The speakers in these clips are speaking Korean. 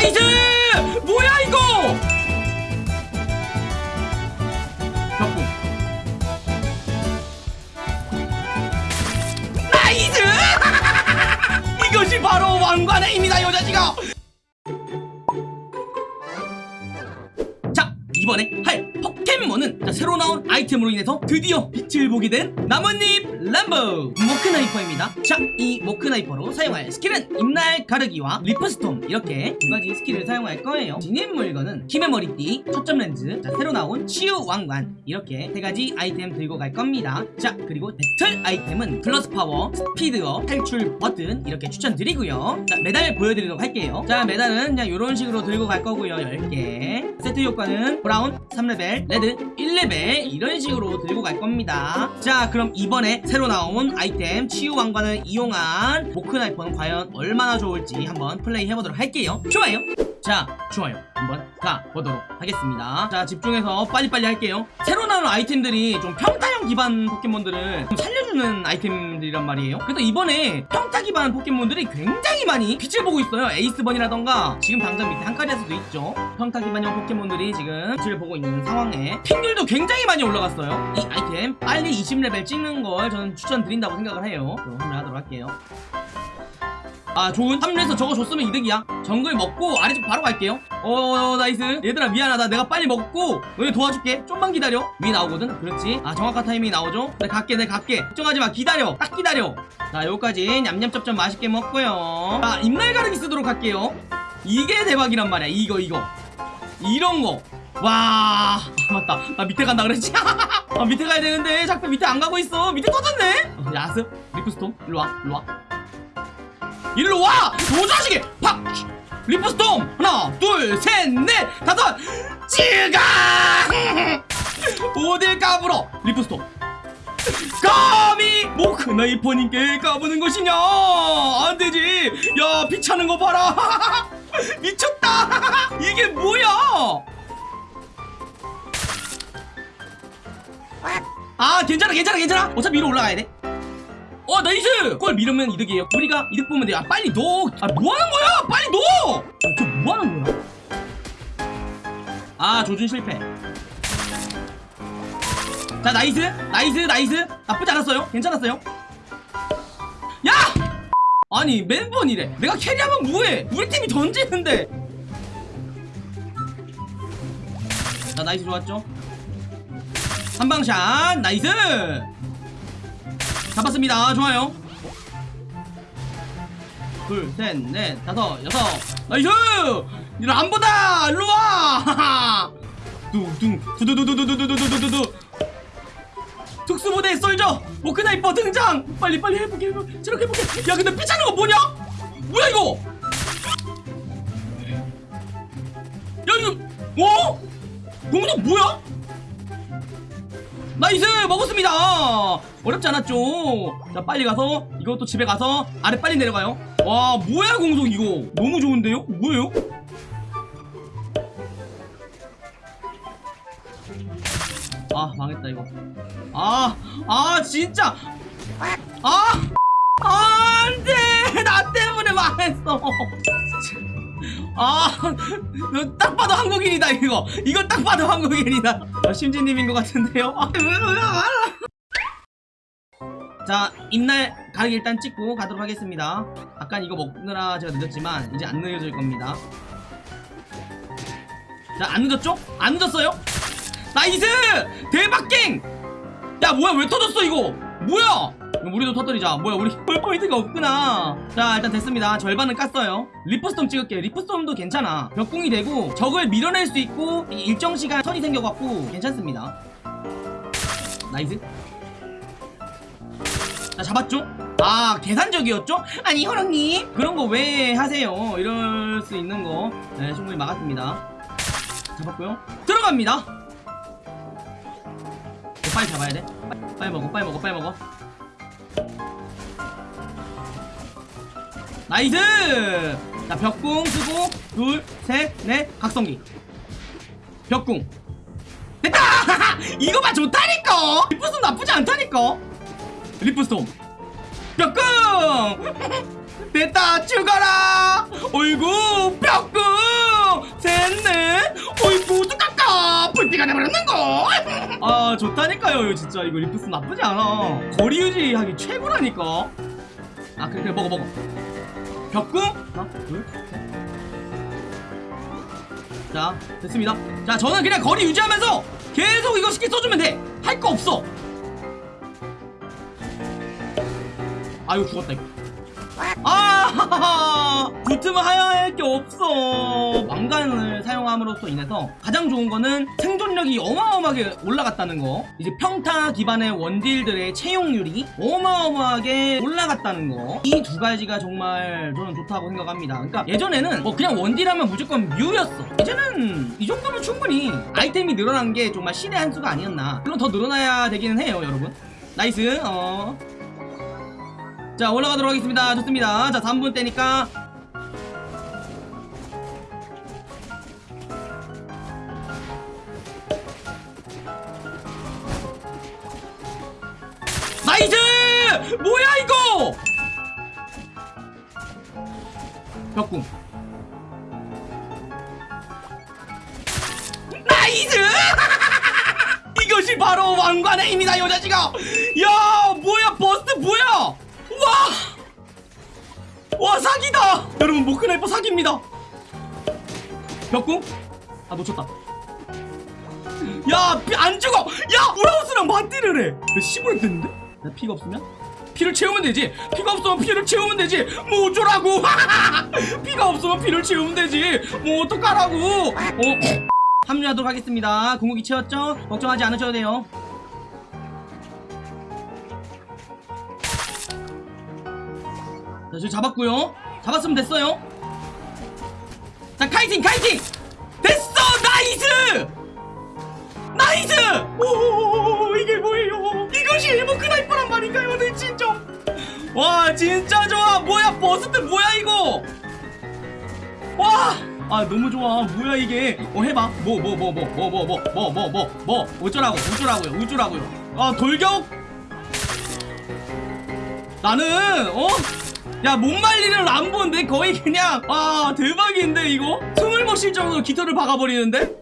nice 뭐야 이거? 벽궁 nice! 이것이 바로 왕관의 힘이다 여자지가! 자 이번에 할 자, 새로 나온 아이템으로 인해서 드디어 빛을 보게 된 나뭇잎 람보! 모크나이퍼입니다. 자이 모크나이퍼로 사용할 스킬은 잎날 가르기와 리프스톰. 이렇게 두 가지 스킬을 사용할 거예요. 지닌 물건은 힘의 머리띠, 초점 렌즈, 자 새로 나온 치유 왕관. 이렇게 세 가지 아이템 들고 갈 겁니다. 자 그리고 배틀 아이템은 플러스 파워, 스피드업, 탈출 버튼 이렇게 추천드리고요. 자 메달 보여드리도록 할게요. 자 메달은 그냥 이런 식으로 들고 갈 거고요. 10개. 세트 효과는 브라운 3레벨, 레드 1레벨 이런 식으로 들고 갈 겁니다. 자 그럼 이번에 새로 나온 아이템 치유 왕관을 이용한 모크나이퍼는 과연 얼마나 좋을지 한번 플레이 해보도록 할게요. 좋아요. 자 좋아요. 한번 가보도록 하겠습니다. 자 집중해서 빨리빨리 할게요. 새로 나온 아이템들이 좀 평타형 기반 포켓몬들을 좀 살려 주는 아이템들이란 말이에요. 그래서 이번에 평타 기반 포켓몬들이 굉장히 많이 빛을 보고 있어요. 에이스번이라던가. 지금 당장 밑에 한카리아스도 있죠. 평타 기반형 포켓몬들이 지금 빛을 보고 있는 상황에 픽률도 굉장히 많이 올라갔어요. 이 아이템 빨리 20레벨 찍는 걸 저는 추천드린다고 생각을 해요. 그럼 하도록 할게요 아 좋은 합류해서 저거 줬으면 이득이야. 정글 먹고 아래쪽 바로 갈게요. 어 nice. 얘들아 미안하다. 내가 빨리 먹고 너네 도와줄게. 좀만 기다려. 위 나오거든? 그렇지? 아 정확한 타이밍이 나오죠? 내 갈게 내 갈게. 걱정하지마. 기다려. 딱 기다려. 자 요까지 냠냠쩝쩝 맛있게 먹고요. 자 잎날 가르기 쓰도록 할게요. 이게 대박이란 말이야. 이거 이거. 이런 거. 와 아, 맞다. 나 밑에 간다 그랬지? 아 밑에 가야 되는데. 자꾸 밑에 안 가고 있어. 밑에 터졌네. 어, 야습. 리프스톰. 일로와 일로와 일로 와! 요 자식이! 팍! 리프스톰! 하나, 둘, 셋, 넷, 다섯! 찌강! 어딜 까불어! 리프스톰! 감히 모크나이퍼님께 까부는 것이냐! 안 되지! 야, 피차는 거 봐라! 미쳤다! 이게 뭐야! 아, 괜찮아, 괜찮아, 괜찮아! 어차피 위로 올라가야 돼. 어 nice! 그걸 밀으면 이득이에요. 우리가 이득 보면 돼요. 아 빨리 넣어. 아 뭐하는 거야? 빨리 넣어! 어, 저 뭐하는 거야? 아 조준 실패. 자 nice nice nice. 나쁘지 않았어요. 괜찮았어요. 야! 아니 매번 이래. 내가 carry하면 뭐해? 우리 팀이 던지는데. 자 nice 좋았죠? 한방샷. nice 잡았습니다 좋아요 둘, 셋, 넷, 다섯, 여섯 nice! 이리 안 보다! 일로와! 둥둥 두두두두두두두두두두 특수부대 soldier 모크나이퍼 등장! 빨리 빨리 해보게 저렇게 해보게 야 근데 피 차는 거 뭐냐? 뭐야 이거? 야 이거 어? 공격 뭐야? nice! 먹었습니다! 어렵지 않았죠 자 빨리 가서 이것도 집에 가서 아래 빨리 내려가요. 와 뭐야 공속 이거? 너무 좋은데요? 뭐예요? 아 망했다 이거. 아아 진짜! 아! 안돼! 나 때문에 망했어 아, 이거 딱 봐도 한국인이다 이거. 이거 딱 봐도 한국인이다. 아, 심지님인 것 같은데요. 아. 자, 입날 가르기 일단 찍고 가도록 하겠습니다. 아까 이거 먹느라 제가 늦었지만 이제 안 늦어질 겁니다. 자, 안 늦었죠? 안 늦었어요? nice! 대박갱! 야, 뭐야, 왜 터졌어 이거? 뭐야? 우리도 터뜨리자. 뭐야 우리 펄포인트가 없구나. 자 일단 됐습니다. 절반은 깠어요. 리프스톰 찍을게요 리프스톰도 괜찮아. 벽궁이 되고 적을 밀어낼 수 있고 일정 시간 턴이 생겨갖고 괜찮습니다. nice. 자 잡았죠? 아 계산적이었죠? 아니 호랑님 그런 거 왜 하세요? 이럴 수 있는 거. 네, 충분히 막았습니다. 잡았고요. 들어갑니다. 빨리 잡아야 돼. 빨리 먹어 빨리 먹어 빨리 먹어 nice! 자, 벽궁 쓰고, 둘, 셋, 넷, 각성기. 벽궁. 됐다! 이거만 좋다니까! 리프스톰 나쁘지 않다니까! 리프스톰. 벽궁 됐다 죽어라 어이구 벽궁 셋 넷 어이구 뚜까까 불피가 내버렸는 거 아 좋다니까요 이거 진짜 이거 리프스 나쁘지 않아 거리 유지하기 최고라니까 아 그래 그래 먹어 먹어 벽궁 하나 둘셋자 됐습니다. 자 저는 그냥 거리 유지하면서 계속 이거 스킬 써주면 돼할 거 없어. 아이고 죽었다 이거. 아 붙으면 하야 할 게 없어 왕관을 사용함으로써 인해서 가장 좋은 거는 생존력이 어마어마하게 올라갔다는 거. 이제 평타 기반의 원딜들의 채용률이 어마어마하게 올라갔다는 거 이 두 가지가 정말 저는 좋다고 생각합니다. 그러니까 예전에는 뭐 그냥 원딜하면 무조건 뮤였어. 이제는 이 정도면 충분히 아이템이 늘어난 게 정말 신의 한 수가 아니었나. 물론 더 늘어나야 되기는 해요 여러분. 나이스. 어. 자 올라가도록 하겠습니다. 좋습니다. 자 3분 때니까 이스 뭐야 이거 벽궁 nice 이것이 바로 왕관의 힘이다 요 자식아 야 뭐야 burst 뭐야 와! 와 사기다! 여러분 모크나이퍼 사기입니다 벽궁? 아 놓쳤다 야안 죽어! 야 우라오스랑 맞딜을 해! 왜 15렙 됐는데? 나 피가 없으면? 피를 채우면 되지 피가 없으면 피를 채우면 되지 뭐 어쩌라고 피가 없으면 피를 채우면 되지 뭐 어떡하라고 어? 합류하도록 하겠습니다 궁극기 채웠죠? 걱정하지 않으셔도 돼요 자, 지금 잡았고요. 잡았으면 됐어요. 자, kiting, kiting! 됐어! nice! 진짜 좋아! 뭐야, burst 뭐야, 이거? 와! 아, 너무 좋아. 뭐야, 이게? 어, 해봐. 뭐, 뭐, 뭐, 뭐, 뭐, 뭐, 뭐, 뭐, 뭐, 뭐, 뭐, 어쩌라고, 어쩌라고요, 어쩌라고요. 아, 돌격! 나는, 어? 야, 못 말리는 람보인데 거의 그냥 아 대박인데 이거? 숨을 못 쉴 정도로 깃털을 박아버리는데?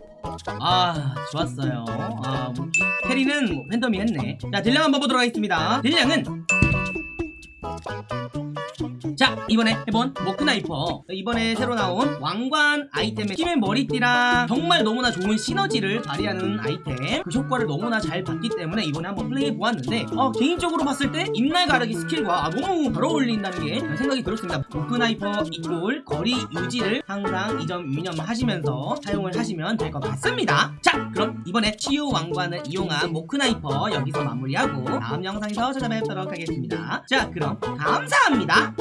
아 좋았어요 아 뭐, carry는 뭐 팬텀이 했네 자 딜량 한번 보도록 하겠습니다 딜량은 Bye. 자 이번에 해본 모크나이퍼. 이번에 새로 나온 왕관 아이템의 힘의 머리띠랑 정말 너무나 좋은 시너지를 발휘하는 아이템. 그 효과를 너무나 잘 봤기 때문에 이번에 한번 플레이해 보았는데 어, 개인적으로 봤을 때 잎날가르기 스킬과 아, 너무 잘 어울린다는 게 생각이 들었습니다. 모크나이퍼 equal 거리 유지를 항상 이점 유념하시면서 사용을 하시면 될 것 같습니다. 자 그럼 이번에 치유 왕관을 이용한 모크나이퍼 여기서 마무리하고 다음 영상에서 찾아뵙도록 하겠습니다. 자 그럼 감사합니다